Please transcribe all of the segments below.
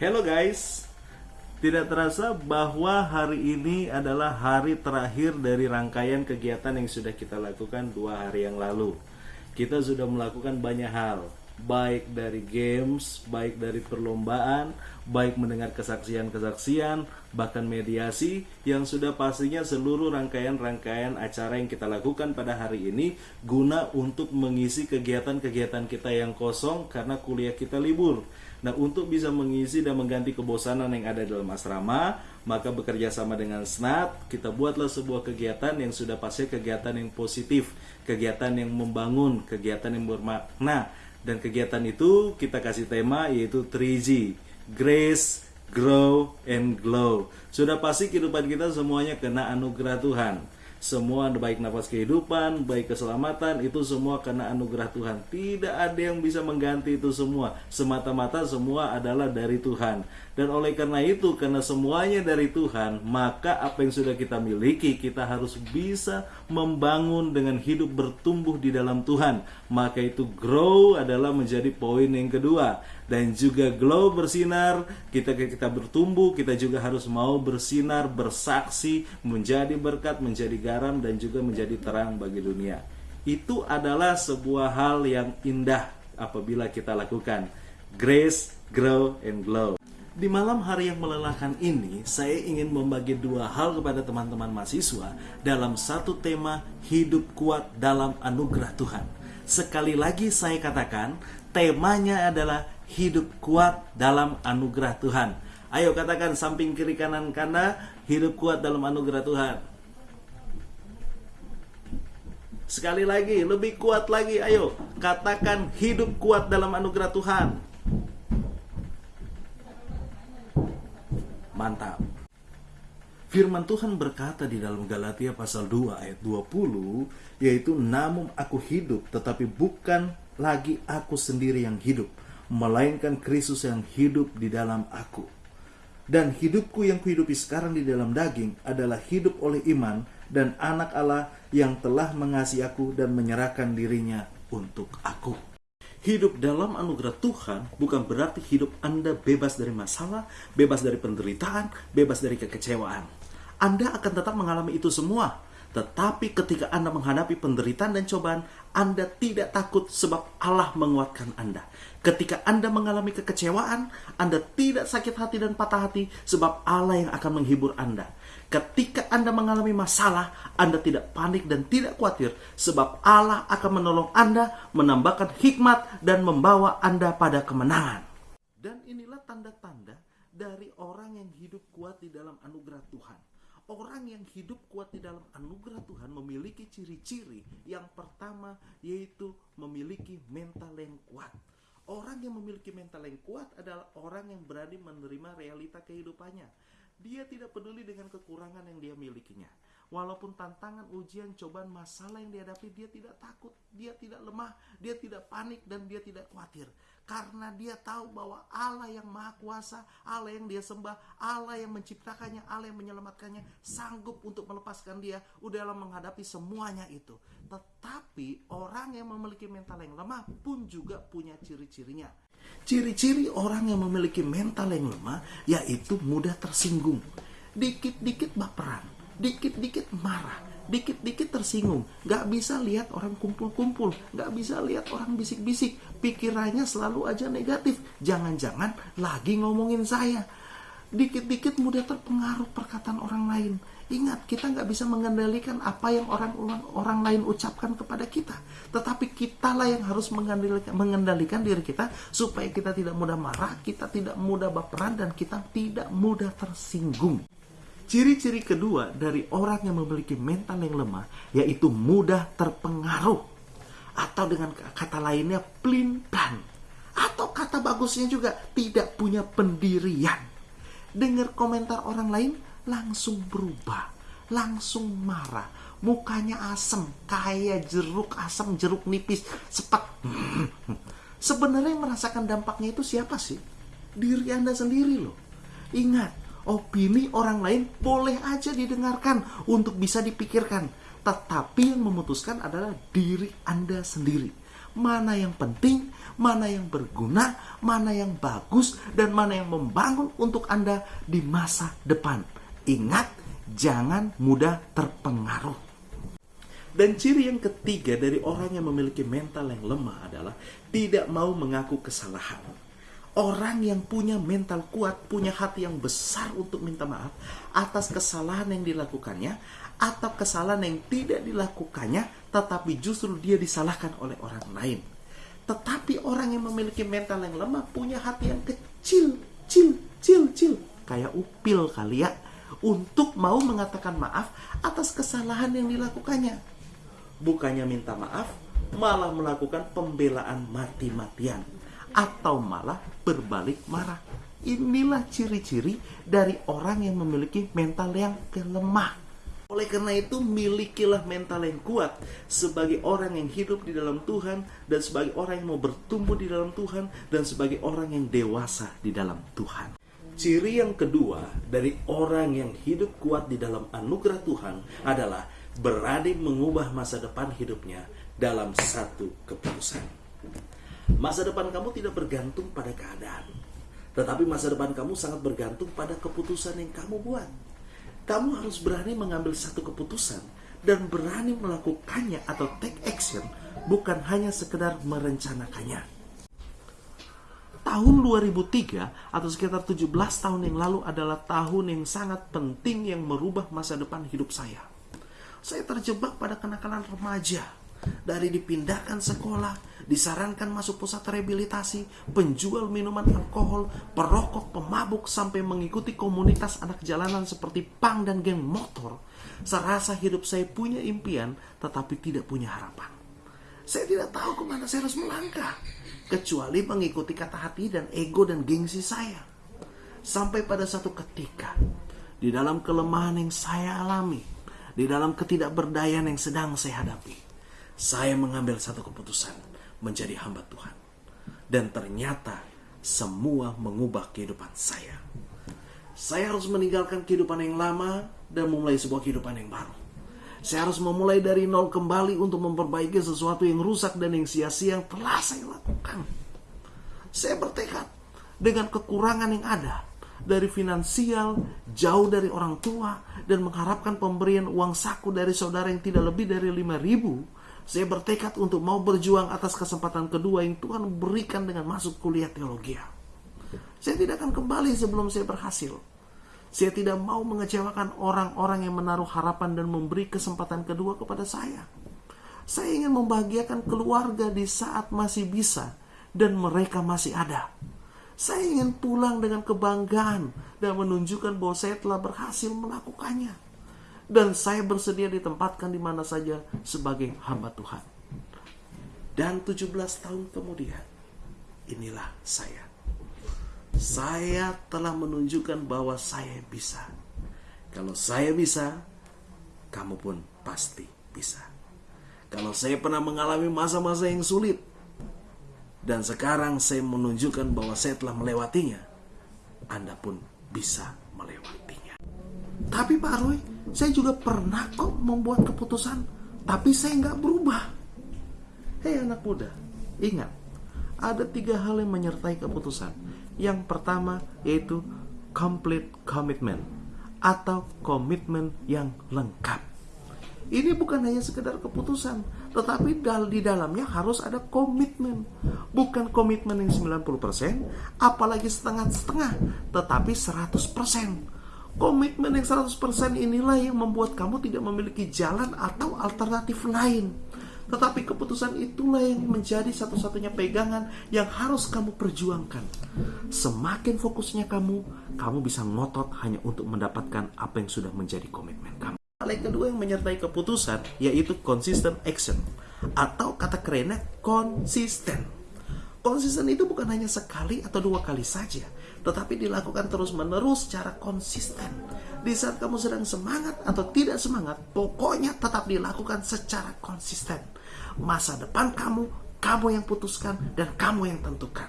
Hello guys, tidak terasa bahwa hari ini adalah hari terakhir dari rangkaian kegiatan yang sudah kita lakukan dua hari yang lalu. Kita sudah melakukan banyak hal, baik dari games, baik dari perlombaan, baik mendengar kesaksian-kesaksian, bahkan mediasi yang sudah pastinya seluruh rangkaian-rangkaian acara yang kita lakukan pada hari ini guna untuk mengisi kegiatan-kegiatan kita yang kosong karena kuliah kita libur. Nah, untuk bisa mengisi dan mengganti kebosanan yang ada dalam asrama, maka bekerja sama dengan SNAT, kita buatlah sebuah kegiatan yang sudah pasti kegiatan yang positif, kegiatan yang membangun, kegiatan yang bermakna. Dan kegiatan itu kita kasih tema yaitu 3G, Grace, Grow, and Glow. Sudah pasti kehidupan kita semuanya kena anugerah Tuhan semua baik nafas kehidupan, baik keselamatan itu semua karena anugerah Tuhan. Tidak ada yang bisa mengganti itu semua. Semata-mata semua adalah dari Tuhan. Dan oleh karena itu, karena semuanya dari Tuhan, maka apa yang sudah kita miliki, kita harus bisa membangun dengan hidup bertumbuh di dalam Tuhan. Maka itu grow adalah menjadi poin yang kedua. Dan juga glow bersinar, kita kita bertumbuh, kita juga harus mau bersinar, bersaksi, menjadi berkat, menjadi garam, dan juga menjadi terang bagi dunia. Itu adalah sebuah hal yang indah apabila kita lakukan. Grace, grow, and glow. Di malam hari yang melelahkan ini, saya ingin membagi dua hal kepada teman-teman mahasiswa dalam satu tema hidup kuat dalam anugerah Tuhan. Sekali lagi saya katakan, temanya adalah hidup kuat dalam anugerah Tuhan. Ayo katakan samping kiri kanan kanda, hidup kuat dalam anugerah Tuhan. Sekali lagi, lebih kuat lagi, ayo katakan hidup kuat dalam anugerah Tuhan. Mantap. Firman Tuhan berkata di dalam Galatia pasal 2 ayat 20 yaitu namun aku hidup tetapi bukan lagi aku sendiri yang hidup melainkan Kristus yang hidup di dalam aku. Dan hidupku yang kuhidupi sekarang di dalam daging adalah hidup oleh iman dan anak Allah yang telah mengasihi aku dan menyerahkan dirinya untuk aku. Hidup dalam anugerah Tuhan bukan berarti hidup Anda bebas dari masalah, bebas dari penderitaan, bebas dari kekecewaan. Anda akan tetap mengalami itu semua. Tetapi ketika Anda menghadapi penderitaan dan cobaan, Anda tidak takut sebab Allah menguatkan Anda. Ketika Anda mengalami kekecewaan, Anda tidak sakit hati dan patah hati sebab Allah yang akan menghibur Anda. Ketika Anda mengalami masalah, Anda tidak panik dan tidak khawatir sebab Allah akan menolong Anda, menambahkan hikmat dan membawa Anda pada kemenangan. Dan inilah tanda-tanda dari orang yang hidup kuat di dalam anugerah Tuhan. Orang yang hidup kuat di dalam anugerah Tuhan memiliki ciri-ciri yang pertama yaitu memiliki mental yang kuat. Orang yang memiliki mental yang kuat adalah orang yang berani menerima realita kehidupannya dia tidak peduli dengan kekurangan yang dia milikinya. Walaupun tantangan, ujian, cobaan, masalah yang dihadapi, dia tidak takut, dia tidak lemah, dia tidak panik, dan dia tidak khawatir. Karena dia tahu bahwa Allah yang maha kuasa, Allah yang dia sembah, Allah yang menciptakannya, Allah yang menyelamatkannya, sanggup untuk melepaskan dia, dalam menghadapi semuanya itu. Tetapi orang yang memiliki mental yang lemah pun juga punya ciri-cirinya Ciri-ciri orang yang memiliki mental yang lemah yaitu mudah tersinggung. Dikit-dikit baperan, dikit-dikit marah, dikit-dikit tersinggung. Gak bisa lihat orang kumpul-kumpul, gak bisa lihat orang bisik-bisik. Pikirannya selalu aja negatif. Jangan-jangan lagi ngomongin saya. Dikit-dikit mudah terpengaruh perkataan orang lain Ingat, kita nggak bisa mengendalikan apa yang orang orang lain ucapkan kepada kita. Tetapi kitalah yang harus mengendalikan, mengendalikan diri kita supaya kita tidak mudah marah, kita tidak mudah baperan, dan kita tidak mudah tersinggung. Ciri-ciri kedua dari orang yang memiliki mental yang lemah yaitu mudah terpengaruh. Atau dengan kata lainnya pelintan. Atau kata bagusnya juga tidak punya pendirian. Dengar komentar orang lain, langsung berubah, langsung marah, mukanya asem, kayak jeruk asam, jeruk nipis, sepak. Sebenarnya yang merasakan dampaknya itu siapa sih? Diri Anda sendiri loh. Ingat, opini orang lain boleh aja didengarkan untuk bisa dipikirkan. Tetapi yang memutuskan adalah diri Anda sendiri. mana yang penting, mana yang berguna, mana yang bagus, dan mana yang membangun untuk Anda di masa depan. Ingat, jangan mudah terpengaruh. Dan ciri yang ketiga dari orang yang memiliki mental yang lemah adalah tidak mau mengaku kesalahan. Orang yang punya mental kuat, punya hati yang besar untuk minta maaf atas kesalahan yang dilakukannya atau kesalahan yang tidak dilakukannya, tetapi justru dia disalahkan oleh orang lain. Tetapi orang yang memiliki mental yang lemah punya hati yang kecil, cil, cil, cil, kayak upil kali ya, untuk mau mengatakan maaf atas kesalahan yang dilakukannya. Bukannya minta maaf, malah melakukan pembelaan mati-matian atau malah berbalik marah. Inilah ciri-ciri dari orang yang memiliki mental yang kelemah. Oleh karena itu, milikilah mental yang kuat sebagai orang yang hidup di dalam Tuhan dan sebagai orang yang mau bertumbuh di dalam Tuhan dan sebagai orang yang dewasa di dalam Tuhan. Ciri yang kedua dari orang yang hidup kuat di dalam anugerah Tuhan adalah berani mengubah masa depan hidupnya dalam satu keputusan. Masa depan kamu tidak bergantung pada keadaan, tetapi masa depan kamu sangat bergantung pada keputusan yang kamu buat. Kamu harus berani mengambil satu keputusan dan berani melakukannya atau take action, bukan hanya sekedar merencanakannya. Tahun 2003 atau sekitar 17 tahun yang lalu adalah tahun yang sangat penting yang merubah masa depan hidup saya. Saya terjebak pada kenakalan remaja. Dari dipindahkan sekolah, disarankan masuk pusat rehabilitasi, penjual minuman alkohol, perokok, pemabuk, sampai mengikuti komunitas anak jalanan seperti pang dan geng motor. Serasa hidup saya punya impian, tetapi tidak punya harapan. Saya tidak tahu ke mana saya harus melangkah, kecuali mengikuti kata hati dan ego dan gengsi saya. Sampai pada satu ketika, di dalam kelemahan yang saya alami, di dalam ketidakberdayaan yang sedang saya hadapi, saya mengambil satu keputusan menjadi hamba Tuhan. Dan ternyata semua mengubah kehidupan saya. Saya harus meninggalkan kehidupan yang lama dan memulai sebuah kehidupan yang baru. Saya harus memulai dari nol kembali untuk memperbaiki sesuatu yang rusak dan yang sia-sia yang telah saya lakukan. Saya bertekad dengan kekurangan yang ada dari finansial, jauh dari orang tua, dan mengharapkan pemberian uang saku dari saudara yang tidak lebih dari 5 ribu, saya bertekad untuk mau berjuang atas kesempatan kedua yang Tuhan berikan dengan masuk kuliah teologi. Saya tidak akan kembali sebelum saya berhasil. Saya tidak mau mengecewakan orang-orang yang menaruh harapan dan memberi kesempatan kedua kepada saya. Saya ingin membahagiakan keluarga di saat masih bisa dan mereka masih ada. Saya ingin pulang dengan kebanggaan dan menunjukkan bahwa saya telah berhasil melakukannya. Dan saya bersedia ditempatkan di mana saja sebagai hamba Tuhan. Dan 17 tahun kemudian, inilah saya. Saya telah menunjukkan bahwa saya bisa. Kalau saya bisa, kamu pun pasti bisa. Kalau saya pernah mengalami masa-masa yang sulit, dan sekarang saya menunjukkan bahwa saya telah melewatinya. Anda pun bisa melewatinya. Tapi Pak Roy, saya juga pernah kok membuat keputusan, tapi saya nggak berubah. Hei anak muda, ingat, ada tiga hal yang menyertai keputusan. Yang pertama yaitu complete commitment atau komitmen yang lengkap. Ini bukan hanya sekedar keputusan, tetapi di dalamnya harus ada komitmen. Bukan komitmen yang 90%, apalagi setengah-setengah, tetapi 100%. Komitmen yang 100% inilah yang membuat kamu tidak memiliki jalan atau alternatif lain. Tetapi keputusan itulah yang menjadi satu-satunya pegangan yang harus kamu perjuangkan. Semakin fokusnya kamu, kamu bisa ngotot hanya untuk mendapatkan apa yang sudah menjadi komitmen kamu. Hal yang kedua yang menyertai keputusan yaitu consistent action atau kata kerennya konsisten. Konsisten itu bukan hanya sekali atau dua kali saja, tetapi dilakukan terus-menerus secara konsisten. Di saat kamu sedang semangat atau tidak semangat, pokoknya tetap dilakukan secara konsisten. Masa depan kamu, kamu yang putuskan dan kamu yang tentukan.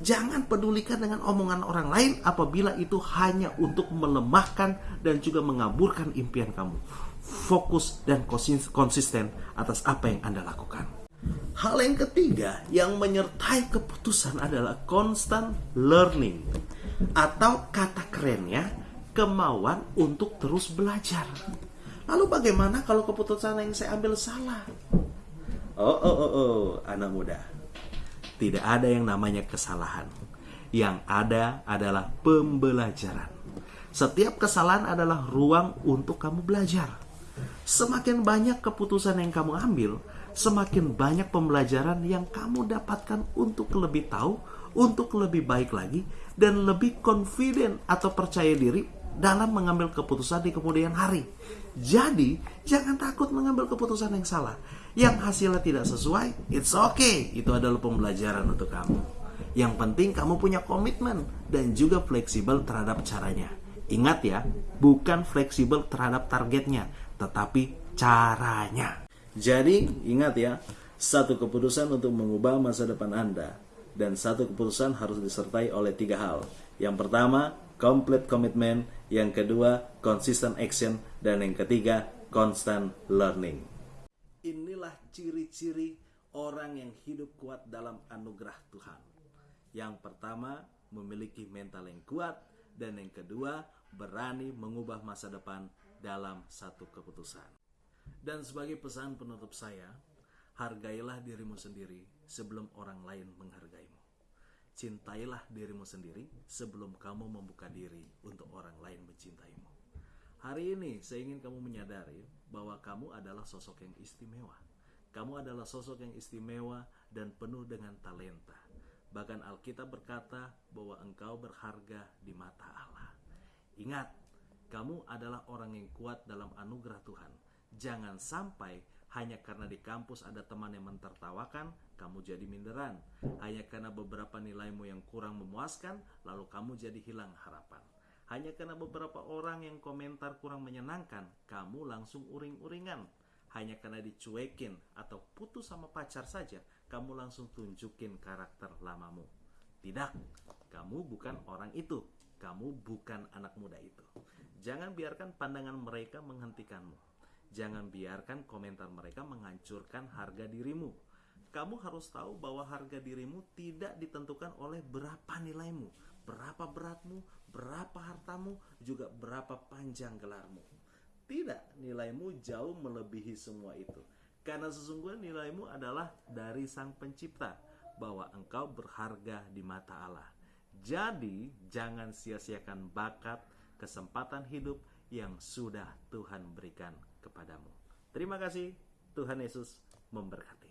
Jangan pedulikan dengan omongan orang lain apabila itu hanya untuk melemahkan dan juga mengaburkan impian kamu. Fokus dan konsisten atas apa yang Anda lakukan. Hal yang ketiga yang menyertai keputusan adalah constant learning atau kata kerennya kemauan untuk terus belajar. Lalu bagaimana kalau keputusan yang saya ambil salah? Oh, oh, oh, oh, anak muda. Tidak ada yang namanya kesalahan. Yang ada adalah pembelajaran. Setiap kesalahan adalah ruang untuk kamu belajar. Semakin banyak keputusan yang kamu ambil, semakin banyak pembelajaran yang kamu dapatkan untuk lebih tahu, untuk lebih baik lagi, dan lebih confident atau percaya diri dalam mengambil keputusan di kemudian hari. Jadi, jangan takut mengambil keputusan yang salah. Yang hasilnya tidak sesuai, it's okay. Itu adalah pembelajaran untuk kamu. Yang penting kamu punya komitmen dan juga fleksibel terhadap caranya. Ingat ya, bukan fleksibel terhadap targetnya, tetapi caranya. Jadi, ingat ya, satu keputusan untuk mengubah masa depan Anda dan satu keputusan harus disertai oleh tiga hal. Yang pertama, complete commitment, yang kedua, consistent action, dan yang ketiga, constant learning. Inilah ciri-ciri orang yang hidup kuat dalam anugerah Tuhan. Yang pertama, memiliki mental yang kuat, dan yang kedua, berani mengubah masa depan dalam satu keputusan. Dan sebagai pesan penutup saya, hargailah dirimu sendiri sebelum orang lain menghargaimu. Cintailah dirimu sendiri sebelum kamu membuka diri untuk orang lain mencintaimu. Hari ini saya ingin kamu menyadari bahwa kamu adalah sosok yang istimewa. Kamu adalah sosok yang istimewa dan penuh dengan talenta. Bahkan Alkitab berkata bahwa engkau berharga di mata Allah. Ingat, kamu adalah orang yang kuat dalam anugerah Tuhan Jangan sampai hanya karena di kampus ada teman yang mentertawakan, kamu jadi minderan. Hanya karena beberapa nilaimu yang kurang memuaskan, lalu kamu jadi hilang harapan. Hanya karena beberapa orang yang komentar kurang menyenangkan, kamu langsung uring-uringan. Hanya karena dicuekin atau putus sama pacar saja, kamu langsung tunjukin karakter lamamu. Tidak, kamu bukan orang itu. Kamu bukan anak muda itu. Jangan biarkan pandangan mereka menghentikanmu Jangan biarkan komentar mereka menghancurkan harga dirimu. Kamu harus tahu bahwa harga dirimu tidak ditentukan oleh berapa nilaimu, berapa beratmu, berapa hartamu, juga berapa panjang gelarmu. Tidak, nilaimu jauh melebihi semua itu. Karena sesungguhnya nilaimu adalah dari Sang Pencipta, bahwa engkau berharga di mata Allah. Jadi, jangan sia-siakan bakat, kesempatan hidup yang sudah Tuhan berikan kepadamu. Terima kasih, Tuhan Yesus memberkati.